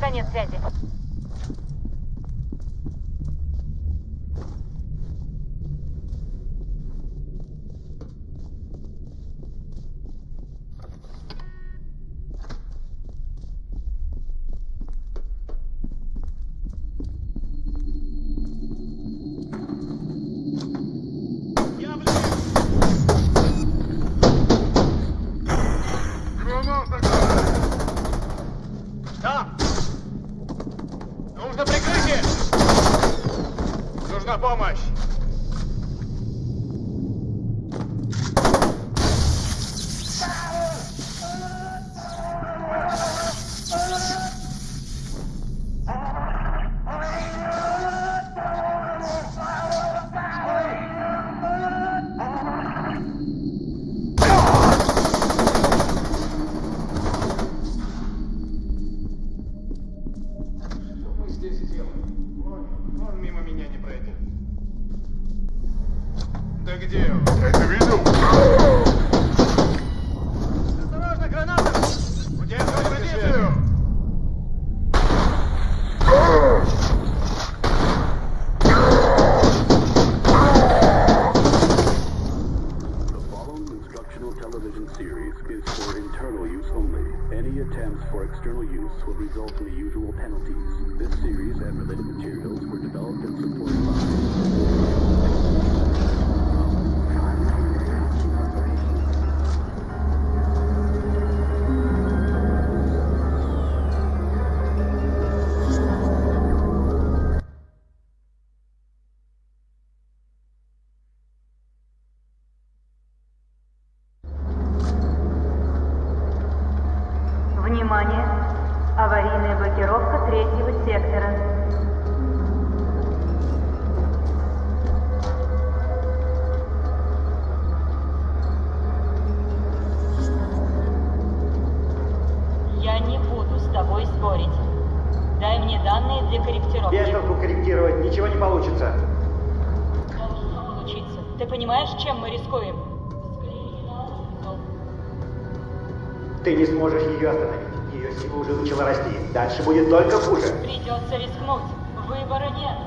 конец связи. Сможешь ее остановить. Ее сила уже начала расти. Дальше будет только хуже. Придется рискнуть. Выбора нет.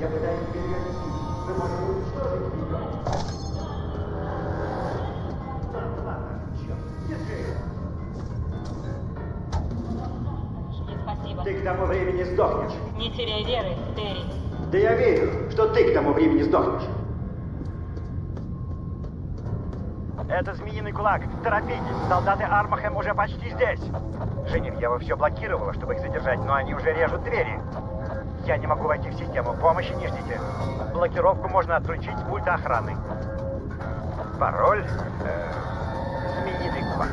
Я пытаюсь перевести. Мы можем уничтожить ее. Ты к тому времени сдохнешь. Не теряй веры, Терри. Да я верю, что ты к тому времени сдохнешь. Это змеиный кулак. Торопитесь, солдаты Армахем уже почти здесь. Женевьева все блокировала, чтобы их задержать, но они уже режут двери. Я не могу войти в систему. Помощи не ждите. Блокировку можно отключить с пульта охраны. Пароль... э, змеиный кулак.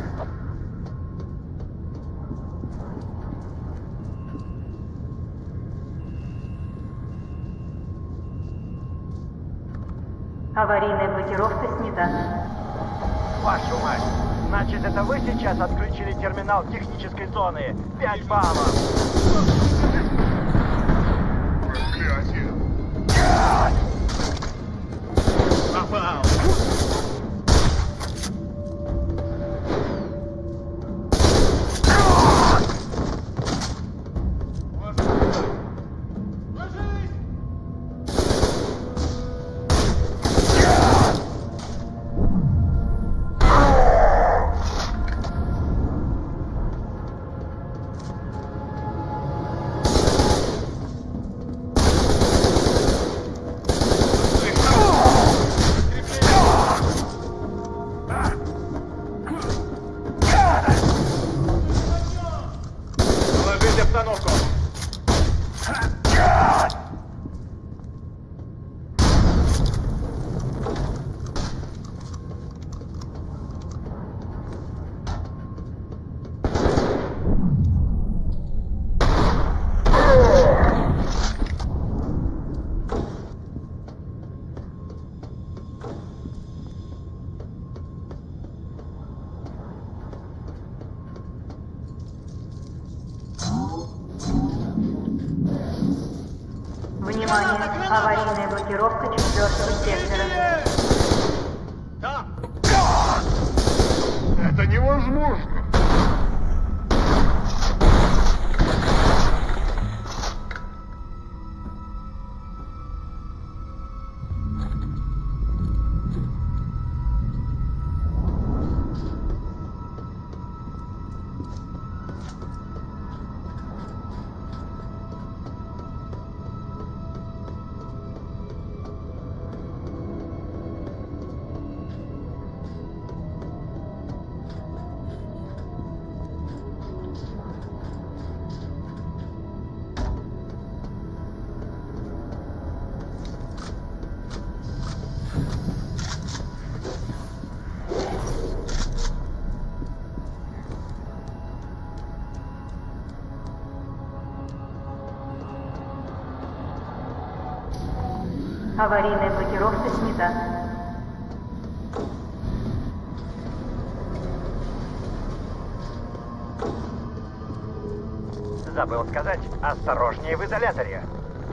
Аварийная блокировка снята. Вашу мать! Значит, это вы сейчас отключили терминал технической зоны? Пять баллов! Проклятие! Попал! Аварийная блокировка снята. Забыл сказать, осторожнее в изоляторе.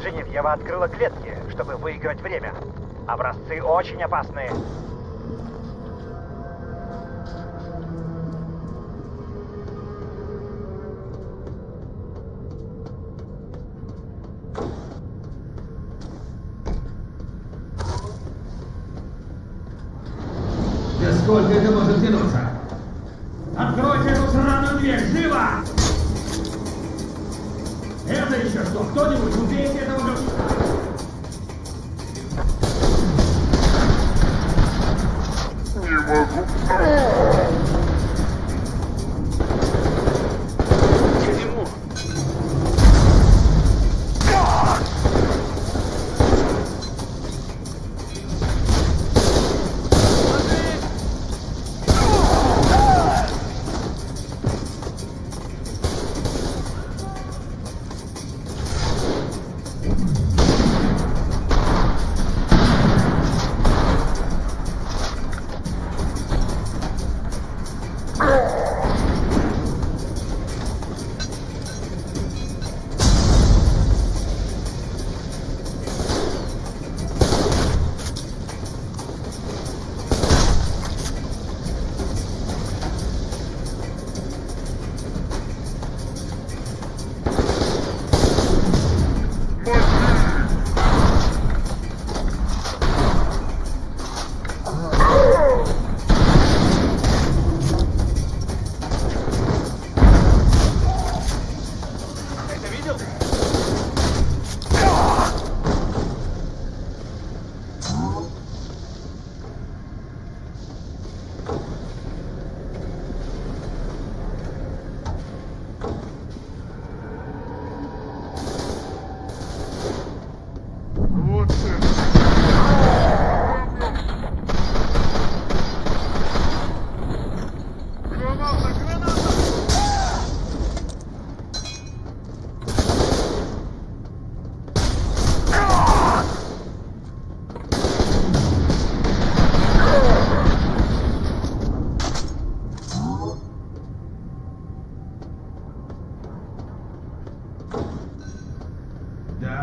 Женевьева открыла клетки, чтобы выиграть время. Образцы очень опасные.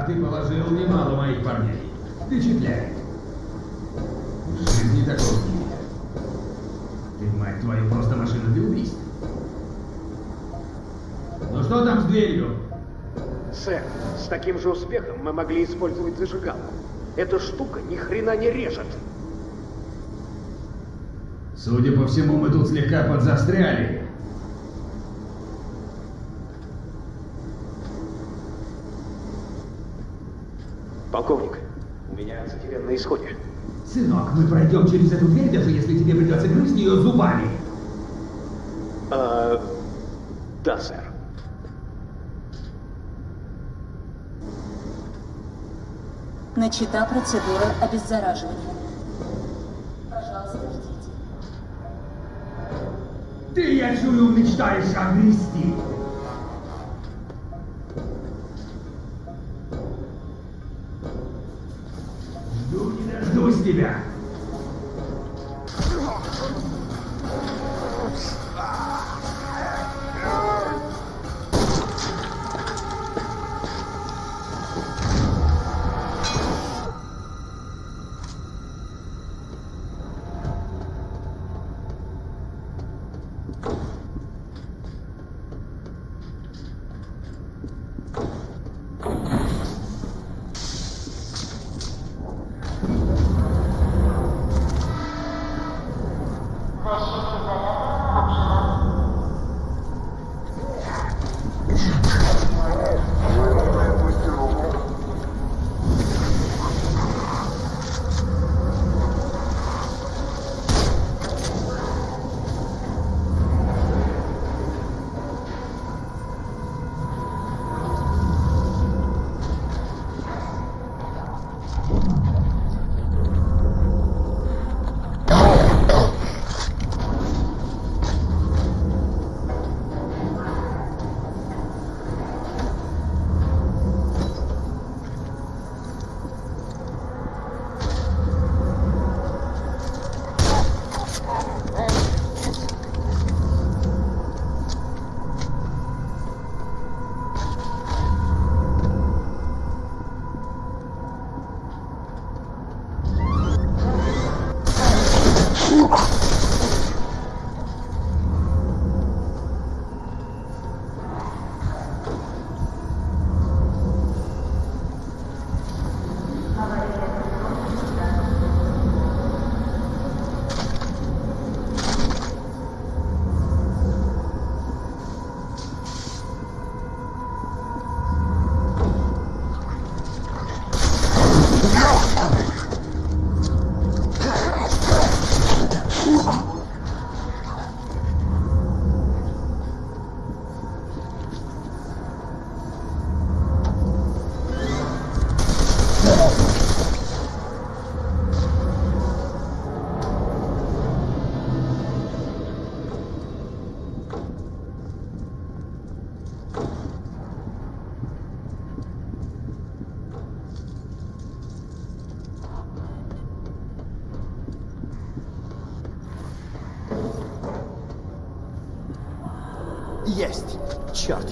Ты положил немало моих парней. Впечатляет. В жизни такого не видел. Ты, мать твою, просто машина для убийств. Ну что там с дверью? Сэр, с таким же успехом мы могли использовать зажигалку. Эта штука ни хрена не режет. Судя по всему, мы тут слегка подзастряли. Полковник, у меня антитирен на исходе. Сынок, мы пройдем через эту дверь, даже если тебе придется грызть ее зубами. А, да, сэр. Начата процедура обеззараживания. Пожалуйста, ждите. Ты, я чую, мечтаешь огрести. Жду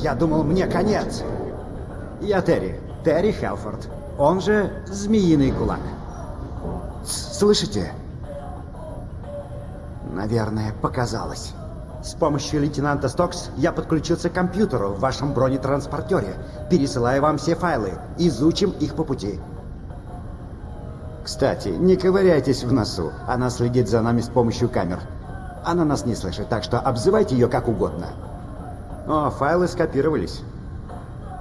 я думал, мне конец. Я Терри. Терри Хелфорд. Он же Змеиный Кулак. Слышите? Наверное, показалось. С помощью лейтенанта Стокс я подключился к компьютеру в вашем бронетранспортере. Пересылаю вам все файлы. Изучим их по пути. Кстати, не ковыряйтесь в носу. Она следит за нами с помощью камер. Она нас не слышит, так что обзывайте ее как угодно. О, файлы скопировались.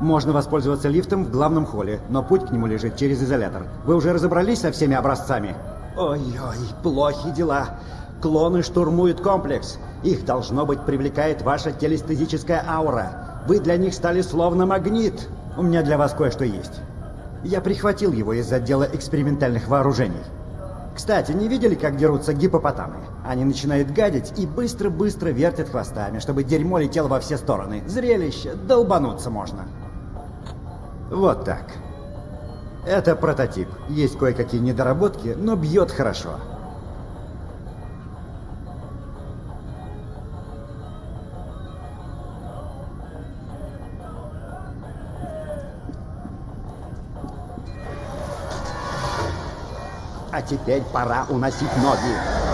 Можно воспользоваться лифтом в главном холле, но путь к нему лежит через изолятор. Вы уже разобрались со всеми образцами? Ой-ой, плохи дела. Клоны штурмуют комплекс. Их, должно быть, привлекает ваша телестезическая аура. Вы для них стали словно магнит. У меня для вас кое-что есть. Я прихватил его из отдела экспериментальных вооружений. Кстати, не видели, как дерутся гипопотамы? Они начинают гадить и быстро-быстро вертят хвостами, чтобы дерьмо летело во все стороны. Зрелище, долбануться можно. Вот так. Это прототип. Есть кое-какие недоработки, но бьет хорошо. А теперь пора уносить ноги.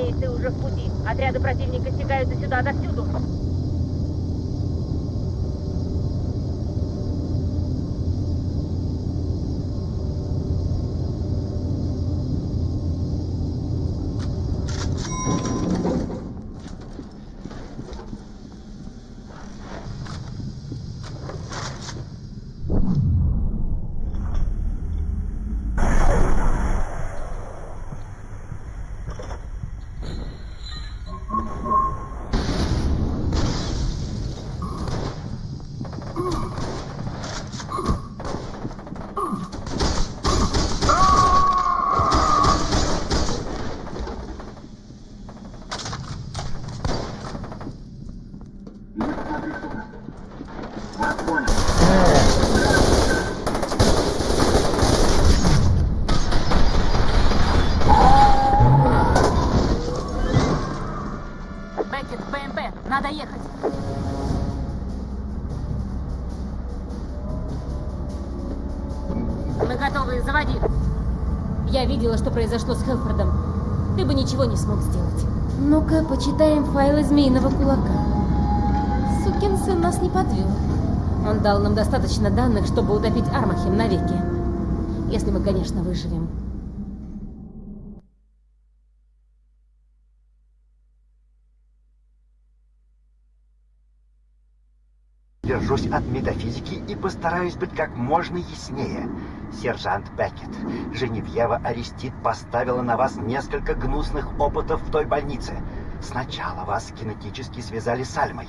Надеюсь, ты уже в пути. Отряды противника стекаются сюда отовсюду. Что произошло с Хелфордом. Ты бы ничего не смог сделать. Ну-ка, почитаем файлы Змеиного Кулака. Сукин сын нас не подвел. Он дал нам достаточно данных, чтобы утопить Армахем навеки. Если мы, конечно, выживем. Держусь от метафизики и постараюсь быть как можно яснее. Сержант Беккет, Женевьева Арестит поставила на вас несколько гнусных опытов в той больнице. Сначала вас кинетически связали с Альмой.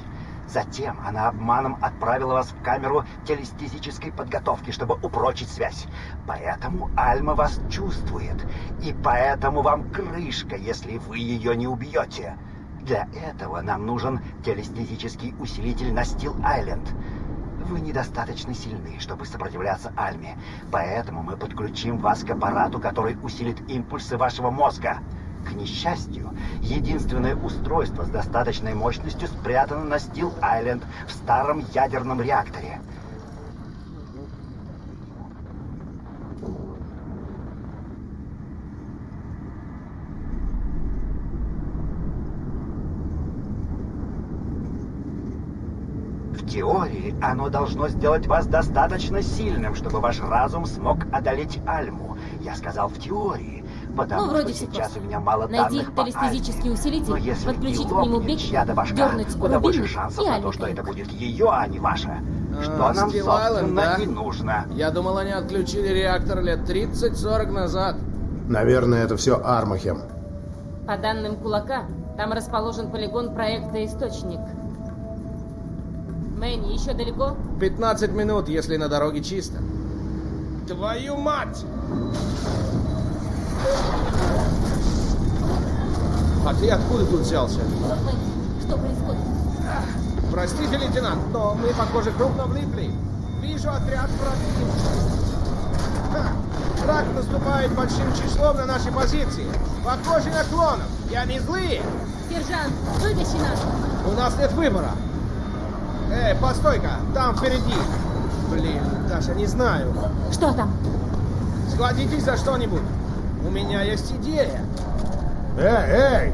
Затем она обманом отправила вас в камеру телестезической подготовки, чтобы упрочить связь. Поэтому Альма вас чувствует. И поэтому вам крышка, если вы ее не убьете. Для этого нам нужен телестезический усилитель на Стил-Айленд. Вы недостаточно сильны, чтобы сопротивляться Альме, поэтому мы подключим вас к аппарату, который усилит импульсы вашего мозга. К несчастью, единственное устройство с достаточной мощностью спрятано на Стил-Айленд в старом ядерном реакторе. Теории оно должно сделать вас достаточно сильным, чтобы ваш разум смог одолеть Альму. Я сказал в теории, потому Ну, вроде что сейчас просто. у меня мало Найти данных по телестезический Альме. усилитель, Но если подключить к нему Бекки, дернуть куда больше шансов и на то, что это будет ее, а не ваша. Что А, нам, Стил собственно, да? и нужно. Я думал, они отключили реактор лет 30-40 назад. Наверное, это все Армахем. По данным Кулака, там расположен полигон проекта «Источник». Мэнни, еще далеко? 15 минут, если на дороге чисто. Твою мать! А ты откуда тут взялся? Что происходит? Простите, лейтенант, но мы, похоже, крупно влипли. Вижу отряд противника. Враг наступает большим числом на наши позиции. Похоже на клонов. И они злые. Сержант, вытащи нас! У нас нет выбора. Эй, постой-ка, там впереди. Блин, даже не знаю. Что там? Схватитесь за что-нибудь. У меня есть идея. Эй, эй!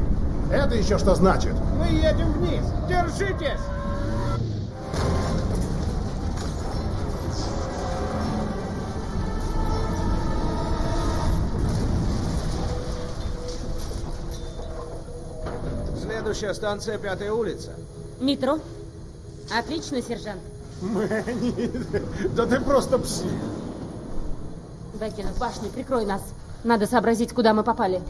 Это еще что значит? Мы едем вниз. Держитесь! Следующая станция Пятая улица. Метро? Отлично, сержант. Мэнни, да ты просто псих. Беккер, в башне, прикрой нас. Надо сообразить, куда мы попали.